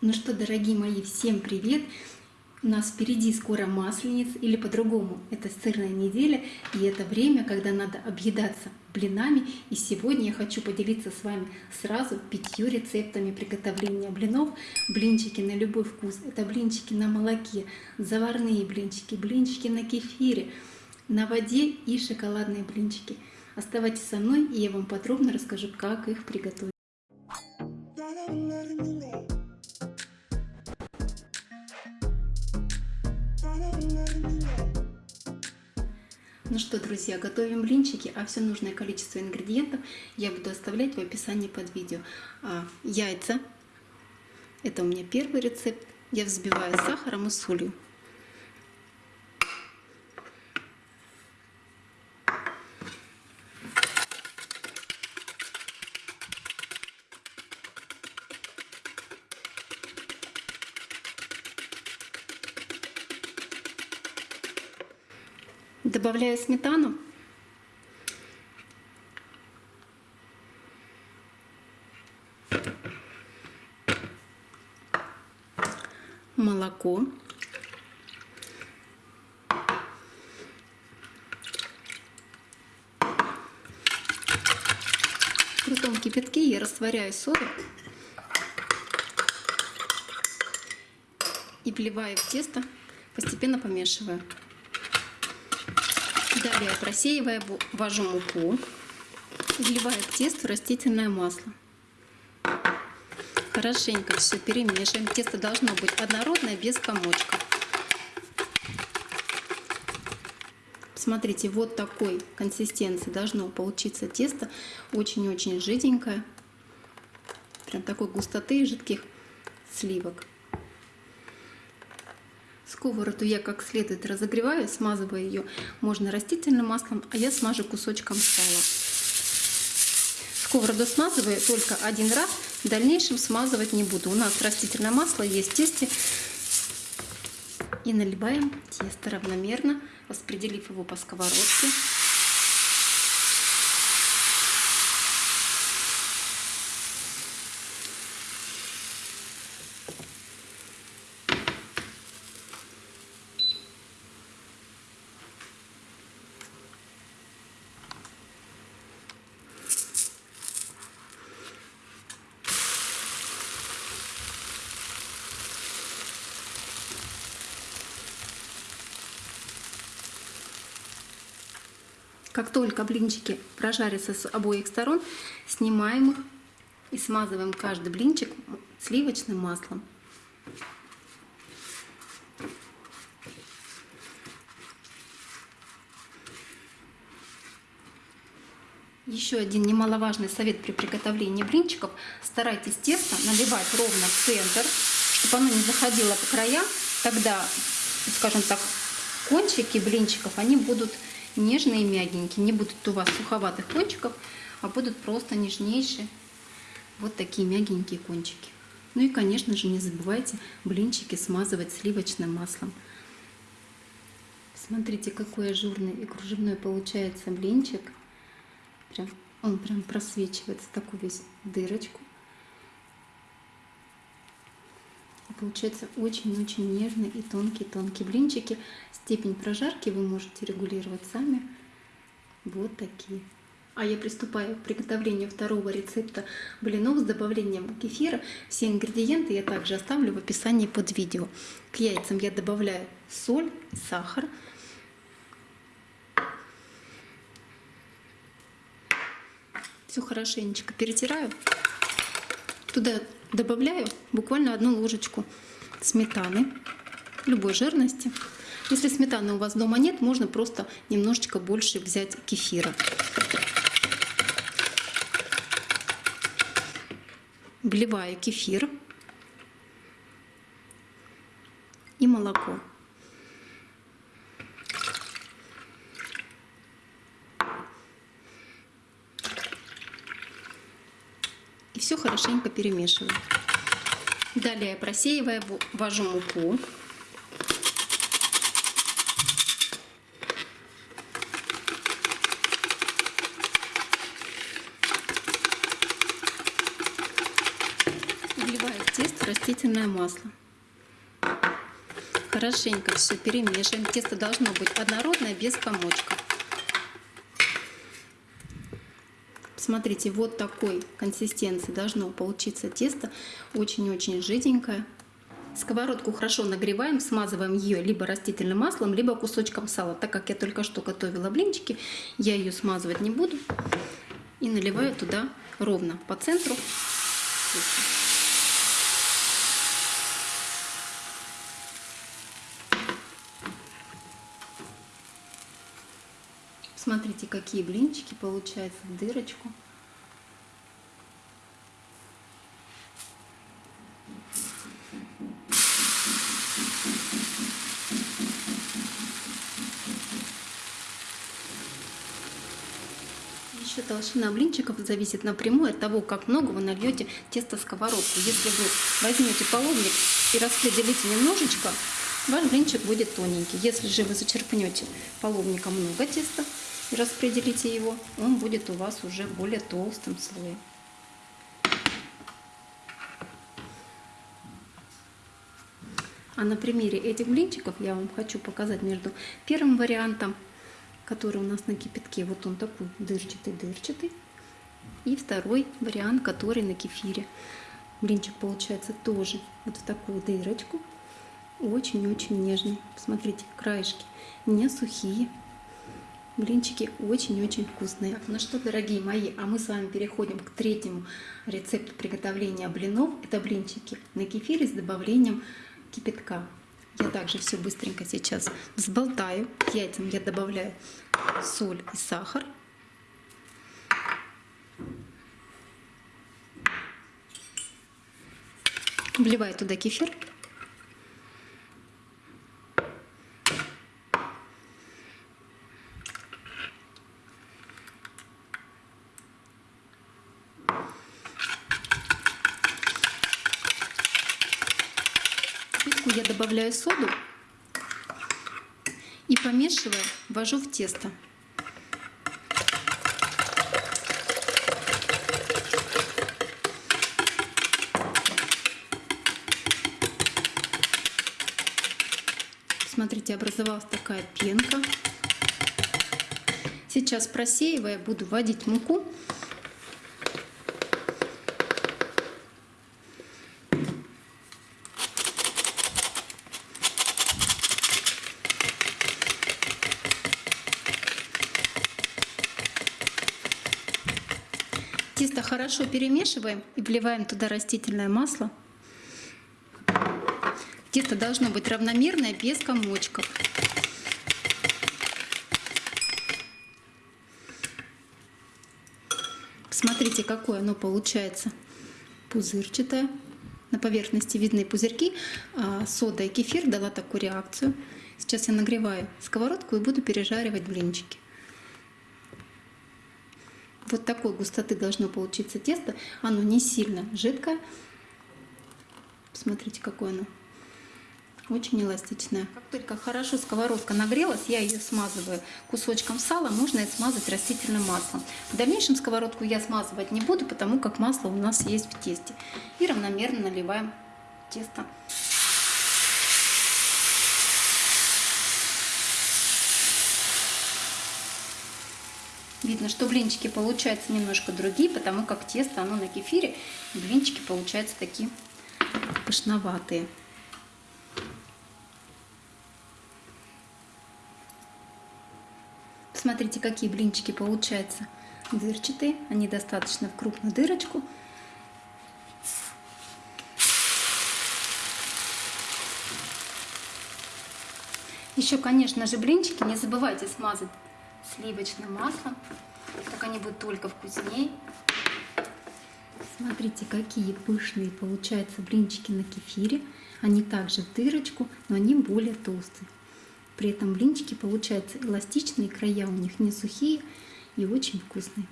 Ну что, дорогие мои, всем привет! У нас впереди скоро масленица, или по-другому, это сырная неделя, и это время, когда надо объедаться блинами. И сегодня я хочу поделиться с вами сразу пятью рецептами приготовления блинов. Блинчики на любой вкус. Это блинчики на молоке, заварные блинчики, блинчики на кефире, на воде и шоколадные блинчики. Оставайтесь со мной, и я вам подробно расскажу, как их приготовить. Ну что, друзья, готовим блинчики, а все нужное количество ингредиентов я буду оставлять в описании под видео. А, яйца, это у меня первый рецепт, я взбиваю сахаром и солью. Добавляю сметану. Молоко. В крутом кипятке я растворяю соду и вливаю в тесто, постепенно помешиваю. Далее просеивая, ввожу муку, вливаю в тесто растительное масло. Хорошенько все перемешиваем. Тесто должно быть однородное, без комочков. Смотрите, вот такой консистенции должно получиться тесто. Очень-очень жиденькое. Прям такой густоты жидких сливок. Сковороду я как следует разогреваю, смазываю ее можно растительным маслом, а я смажу кусочком сала. Сковороду смазываю только один раз, в дальнейшем смазывать не буду. У нас растительное масло есть в тесте. И наливаем тесто равномерно, распределив его по сковородке. Как только блинчики прожарятся с обоих сторон, снимаем их и смазываем каждый блинчик сливочным маслом. Еще один немаловажный совет при приготовлении блинчиков. Старайтесь тесто наливать ровно в центр, чтобы оно не заходило по краям. Тогда, скажем так, кончики блинчиков, они будут нежные мягенькие. Не будут у вас суховатых кончиков, а будут просто нежнейшие вот такие мягенькие кончики. Ну и, конечно же, не забывайте блинчики смазывать сливочным маслом. Смотрите, какой ажурный и кружевной получается блинчик. Прям, он прям просвечивается такую весь дырочку. Получается очень-очень нежные и тонкие-тонкие блинчики. Степень прожарки вы можете регулировать сами. Вот такие. А я приступаю к приготовлению второго рецепта блинов с добавлением кефира. Все ингредиенты я также оставлю в описании под видео. К яйцам я добавляю соль, сахар. Все хорошенечко перетираю. Туда добавляю буквально одну ложечку сметаны любой жирности. Если сметаны у вас дома нет, можно просто немножечко больше взять кефира. Вливаю кефир и молоко. И все хорошенько перемешиваю. Далее просеивая, ввожу муку. Вливаю в тесто растительное масло. Хорошенько все перемешиваем. Тесто должно быть однородное, без комочка. Смотрите, вот такой консистенции должно получиться тесто. Очень-очень жиденькое. Сковородку хорошо нагреваем, смазываем ее либо растительным маслом, либо кусочком сала. Так как я только что готовила блинчики, я ее смазывать не буду. И наливаю туда ровно по центру. Смотрите, какие блинчики получаются в дырочку. Еще толщина блинчиков зависит напрямую от того, как много вы нальете тесто в сковородку. Если вы возьмете половник и распределите немножечко, ваш блинчик будет тоненький. Если же вы зачерпнете половника много теста, распределите его, он будет у вас уже более толстым слоем. А на примере этих блинчиков я вам хочу показать между первым вариантом, который у нас на кипятке, вот он такой дырчатый-дырчатый, и второй вариант, который на кефире. Блинчик получается тоже вот в такую дырочку, очень-очень нежный. Посмотрите, краешки не сухие, Блинчики очень-очень вкусные. Ну что, дорогие мои, а мы с вами переходим к третьему рецепту приготовления блинов. Это блинчики на кефире с добавлением кипятка. Я также все быстренько сейчас взболтаю. К яйцам я добавляю соль и сахар. Вливаю туда кефир. я добавляю соду и помешивая, ввожу в тесто. Смотрите, образовалась такая пенка. Сейчас просеивая, буду вводить муку Тесто хорошо перемешиваем и вливаем туда растительное масло. Тесто должно быть равномерное, без комочков. Смотрите, какое оно получается. Пузырчатое. На поверхности видны пузырьки. А сода и кефир дала такую реакцию. Сейчас я нагреваю сковородку и буду пережаривать блинчики. Вот такой густоты должно получиться тесто. Оно не сильно жидкое. Смотрите, какое оно. Очень эластичное. Как только хорошо сковородка нагрелась, я ее смазываю кусочком сала. Можно и смазать растительным маслом. В дальнейшем сковородку я смазывать не буду, потому как масло у нас есть в тесте. И равномерно наливаем тесто Видно, что блинчики получаются немножко другие, потому как тесто, оно на кефире, блинчики получаются такие пышноватые. Смотрите, какие блинчики получаются дырчатые. Они достаточно в крупную дырочку. Еще, конечно же, блинчики не забывайте смазать сливочным маслом. Так они будут только вкуснее. Смотрите, какие пышные получаются блинчики на кефире. Они также в дырочку, но они более толстые. При этом блинчики получаются эластичные, края у них не сухие и очень вкусные.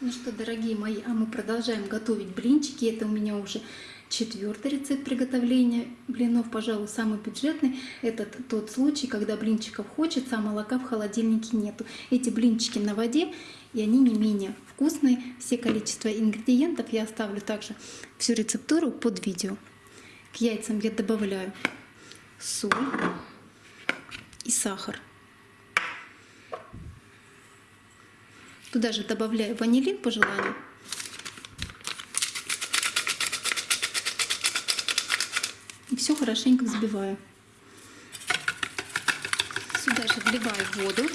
Ну что, дорогие мои, а мы продолжаем готовить блинчики. Это у меня уже Четвертый рецепт приготовления блинов, пожалуй, самый бюджетный. Это тот случай, когда блинчиков хочется, а молока в холодильнике нету. Эти блинчики на воде, и они не менее вкусные. Все количество ингредиентов я оставлю также всю рецептуру под видео. К яйцам я добавляю соль и сахар. Туда же добавляю ванилин по желанию. И все хорошенько взбиваю. Сюда же вливаю воду.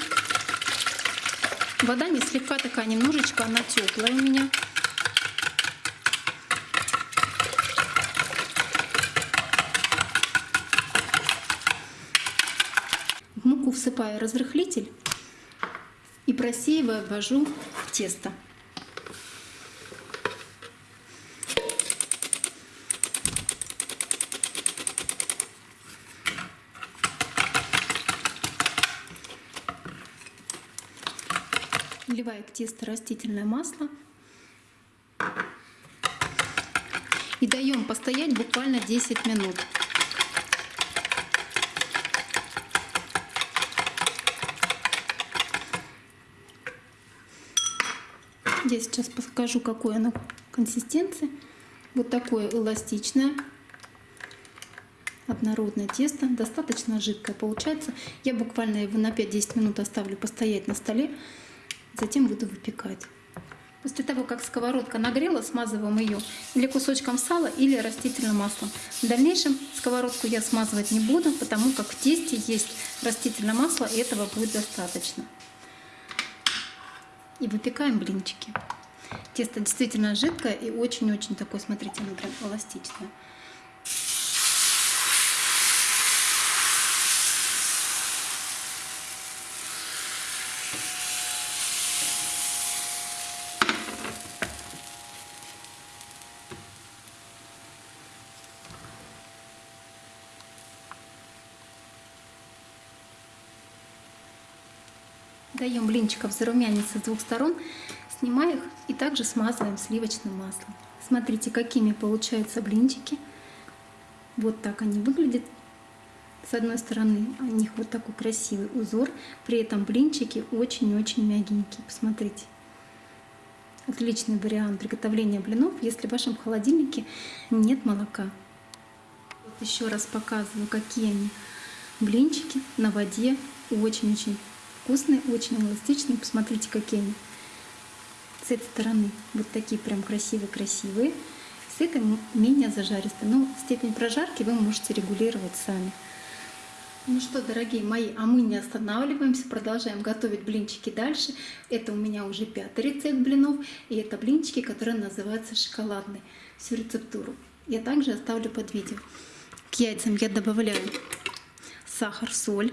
Вода не слегка такая, немножечко она теплая у меня. В муку всыпаю разрыхлитель и просеивая ввожу в тесто. Вливаю в тесто растительное масло. И даем постоять буквально 10 минут. Я сейчас покажу, какой оно консистенции. Вот такое эластичное, однородное тесто, достаточно жидкое получается. Я буквально его на 5-10 минут оставлю постоять на столе, затем буду выпекать. После того, как сковородка нагрела, смазываем ее или кусочком сала, или растительным маслом. В дальнейшем сковородку я смазывать не буду, потому как в тесте есть растительное масло, и этого будет достаточно и выпекаем блинчики. Тесто действительно жидкое и очень-очень такое, смотрите, оно прям эластичное. Даем блинчиков зарумяниться с двух сторон, снимаем их и также смазываем сливочным маслом. Смотрите, какими получаются блинчики. Вот так они выглядят. С одной стороны у них вот такой красивый узор, при этом блинчики очень-очень мягенькие. Посмотрите. Отличный вариант приготовления блинов, если в вашем холодильнике нет молока. Вот еще раз показываю, какие они блинчики на воде. Очень-очень вкусные, очень эластичные. Посмотрите, какие они. С этой стороны вот такие прям красивые-красивые. С этой менее зажаристые. Но степень прожарки вы можете регулировать сами. Ну что, дорогие мои, а мы не останавливаемся, продолжаем готовить блинчики дальше. Это у меня уже пятый рецепт блинов, и это блинчики, которые называются шоколадные. Всю рецептуру я также оставлю под видео. К яйцам я добавляю сахар, соль.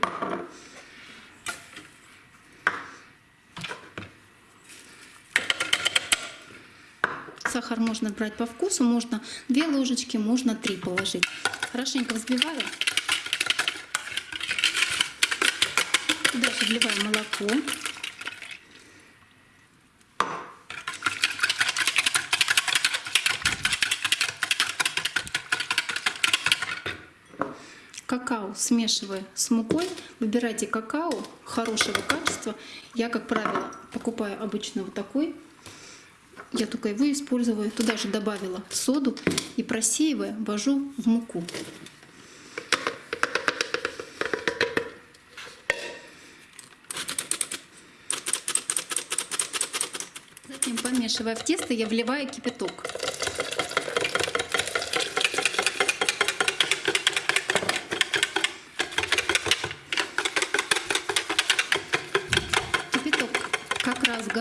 Сахар можно брать по вкусу, можно 2 ложечки, можно 3 положить. Хорошенько взбиваю. Дальше вливаю молоко. Какао смешивая с мукой. Выбирайте какао хорошего качества. Я, как правило, покупаю обычно вот такой я только его использую. Туда же добавила соду и просеивая ввожу в муку. Затем, помешивая в тесто, я вливаю кипяток.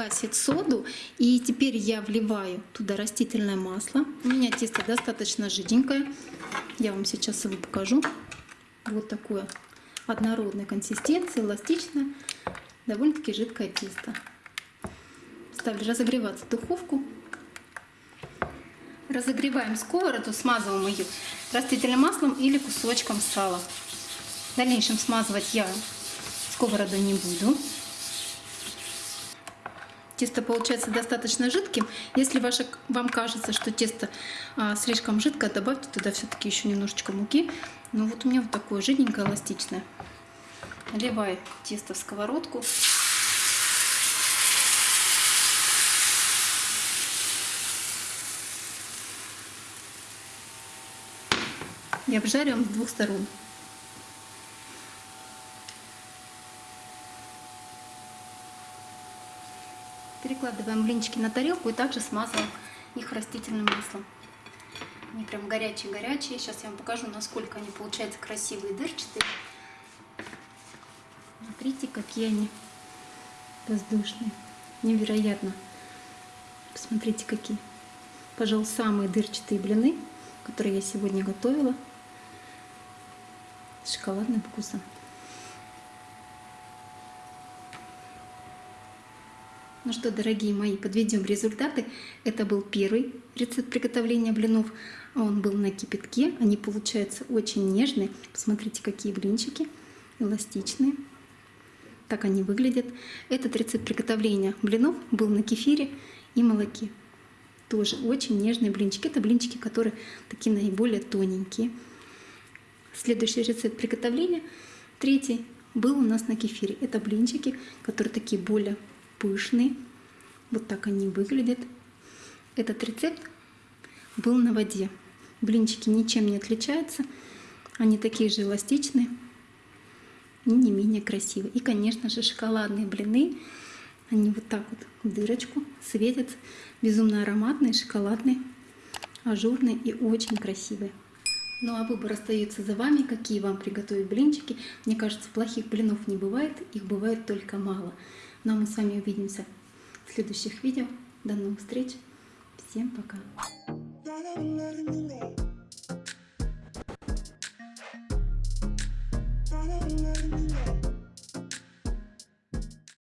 Гасит соду. И теперь я вливаю туда растительное масло. У меня тесто достаточно жиденькое. Я вам сейчас его покажу. Вот такое однородной консистенции, эластичное, довольно-таки жидкое тесто. Ставлю разогреваться духовку. Разогреваем сковороду, смазываем ее растительным маслом или кусочком сала. В дальнейшем смазывать я сковороду не буду. Тесто получается достаточно жидким. Если ваше, вам кажется, что тесто а, слишком жидкое, добавьте туда все-таки еще немножечко муки. Ну вот у меня вот такое жиденькое, эластичное. Наливаю тесто в сковородку. И обжариваем с двух сторон. Перекладываем блинчики на тарелку и также смазываем их растительным маслом. Они прям горячие-горячие. Сейчас я вам покажу, насколько они получаются красивые, дырчатые. Смотрите, какие они воздушные. Невероятно. Посмотрите, какие. Пожалуй, самые дырчатые блины, которые я сегодня готовила. С шоколадным вкусом. Ну что, дорогие мои, подведем результаты. Это был первый рецепт приготовления блинов. Он был на кипятке. Они получаются очень нежные. Посмотрите, какие блинчики эластичные. Так они выглядят. Этот рецепт приготовления блинов был на кефире и молоке. Тоже очень нежные блинчики. Это блинчики, которые такие наиболее тоненькие. Следующий рецепт приготовления, третий, был у нас на кефире. Это блинчики, которые такие более пышные. Вот так они выглядят. Этот рецепт был на воде. Блинчики ничем не отличаются. Они такие же эластичные и не менее красивые. И, конечно же, шоколадные блины. Они вот так вот в дырочку светят. Безумно ароматные, шоколадные, ажурные и очень красивые. Ну а выбор остается за вами, какие вам приготовить блинчики. Мне кажется, плохих блинов не бывает, их бывает только мало. Ну а мы с вами увидимся в следующих видео. До новых встреч. Всем пока.